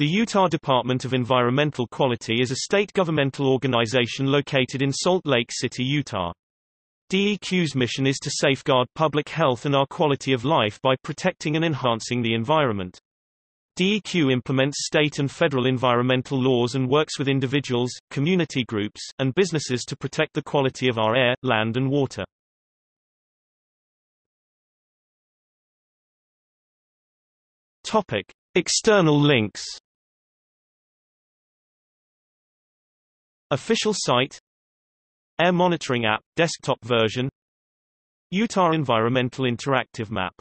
The Utah Department of Environmental Quality is a state governmental organization located in Salt Lake City, Utah. DEQ's mission is to safeguard public health and our quality of life by protecting and enhancing the environment. DEQ implements state and federal environmental laws and works with individuals, community groups, and businesses to protect the quality of our air, land and water. Topic: External links Official site Air Monitoring App, desktop version Utah Environmental Interactive Map